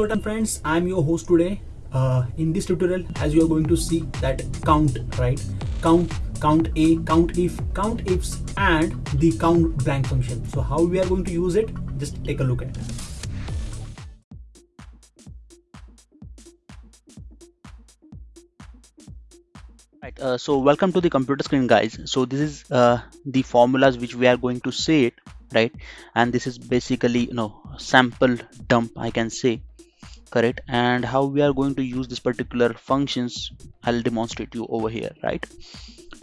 curtain friends i'm your host today. Uh, in this tutorial as you are going to see that count right? Count count a count if count ifs and the count blank function. So how we are going to use it? Just take a look at it. Right uh, so welcome to the computer screen guys. So this is uh, the formulas which we are going to say it right? And this is basically you know sample dump I can say correct and how we are going to use this particular functions I'll demonstrate you over here right?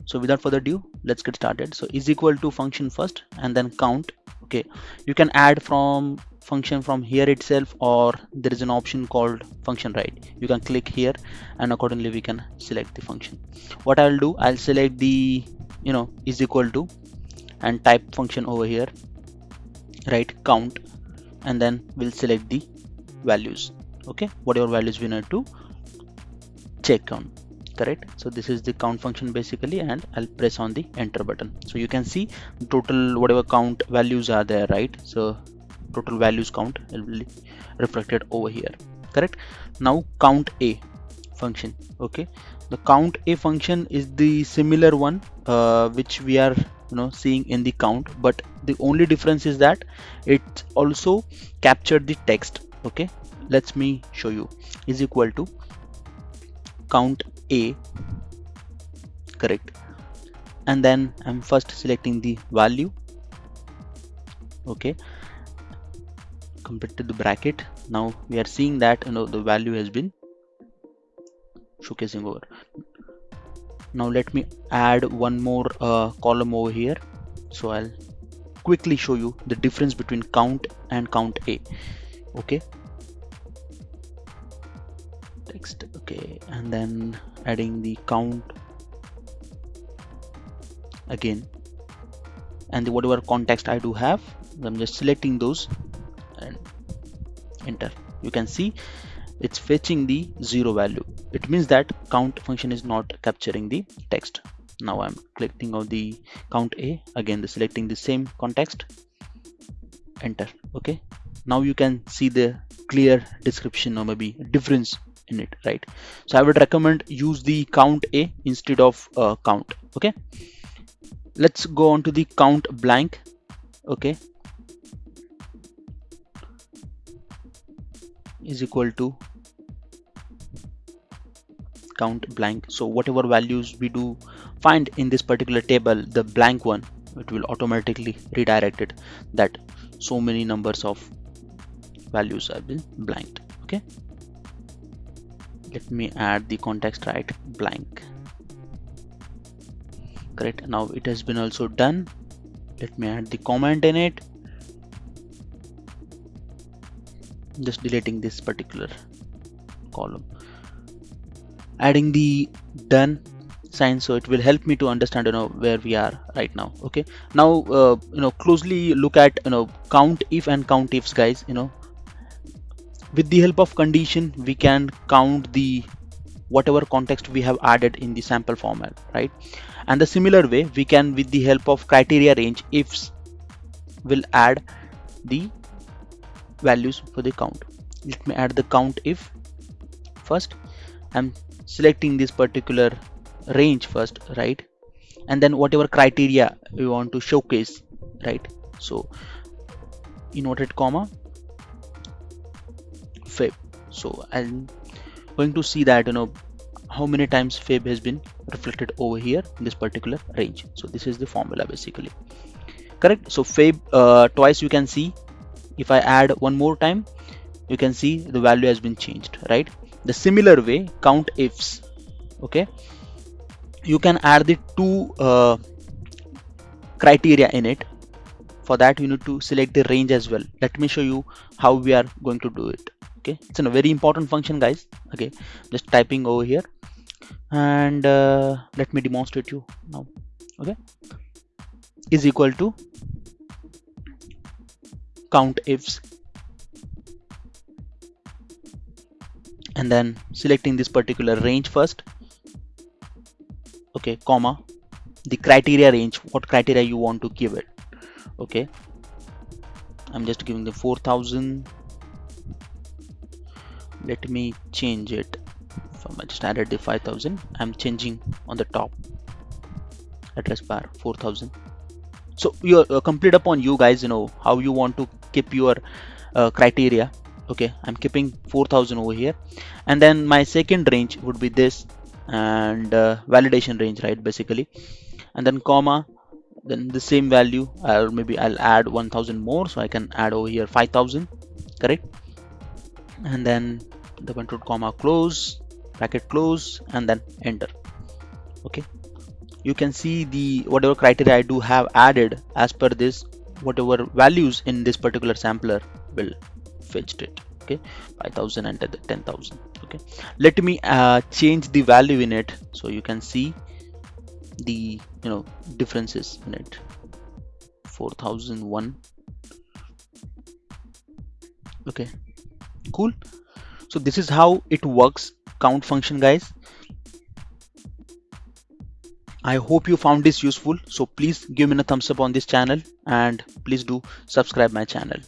So without further ado let's get started. So is equal to function first and then count okay? You can add from function from here itself or there is an option called function right. You can click here and accordingly we can select the function. What I'll do I'll select the you know is equal to and type function over here right count and then we'll select the values okay whatever values we need to check on correct? So this is the count function basically and I'll press on the enter button. So you can see total whatever count values are there right? So total values count will be reflected over here correct? Now count a function okay? The count a function is the similar one uh, which we are you know seeing in the count but the only difference is that it also captured the text okay let me show you. Is equal to count a. Correct. And then I'm first selecting the value. Okay. Completed the bracket. Now we are seeing that you know the value has been showcasing over. Now let me add one more uh, column over here. So I'll quickly show you the difference between count and count a. Okay text okay and then adding the count again. And the whatever context I do have I'm just selecting those and enter. You can see it's fetching the zero value. It means that count function is not capturing the text. Now i'm clicking on the count a again the selecting the same context. Enter okay. Now you can see the clear description or maybe difference in it right? So i would recommend use the count a instead of uh, count okay? Let's go on to the count blank okay? Is equal to count blank. So whatever values we do find in this particular table the blank one it will automatically redirect it that so many numbers of values have been blanked okay let me add the context right blank. Correct. Now it has been also done. Let me add the comment in it. Just deleting this particular column. Adding the done sign so it will help me to understand you know where we are right now. Okay. Now uh, you know closely look at you know count if and count ifs guys you know with the help of condition we can count the whatever context we have added in the sample format right? And the similar way we can with the help of criteria range ifs will add the values for the count. Let me add the count if first. I'm selecting this particular range first right? And then whatever criteria we want to showcase right? So inverted comma fib so i'm going to see that you know how many times fib has been reflected over here in this particular range. So this is the formula basically. Correct? So fib uh, twice you can see. If I add one more time you can see the value has been changed right? The similar way count ifs okay? You can add the two uh, criteria in it. For that you need to select the range as well. Let me show you how we are going to do it okay it's a very important function guys. Okay just typing over here. And uh, let me demonstrate you now. Okay is equal to count ifs. And then selecting this particular range first. Okay comma the criteria range what criteria you want to give it. Okay I'm just giving the 4000 let me change it. From I just added the 5000 I'm changing on the top address bar 4000 so you're uh, complete upon you guys you know how you want to keep your uh, criteria. Okay I'm keeping 4000 over here. And then my second range would be this and uh, validation range right basically. And then comma then the same value. Or maybe I'll add 1000 more so I can add over here 5000 correct? And then the control comma close bracket close and then enter. Okay? You can see the whatever criteria I do have added as per this whatever values in this particular sampler will fetched it. Okay? 5000 and 10000 okay? Let me uh, change the value in it so you can see the you know differences in it. 4001 okay? Cool so this is how it works. Count function guys. I hope you found this useful. So please give me a thumbs up on this channel and please do subscribe my channel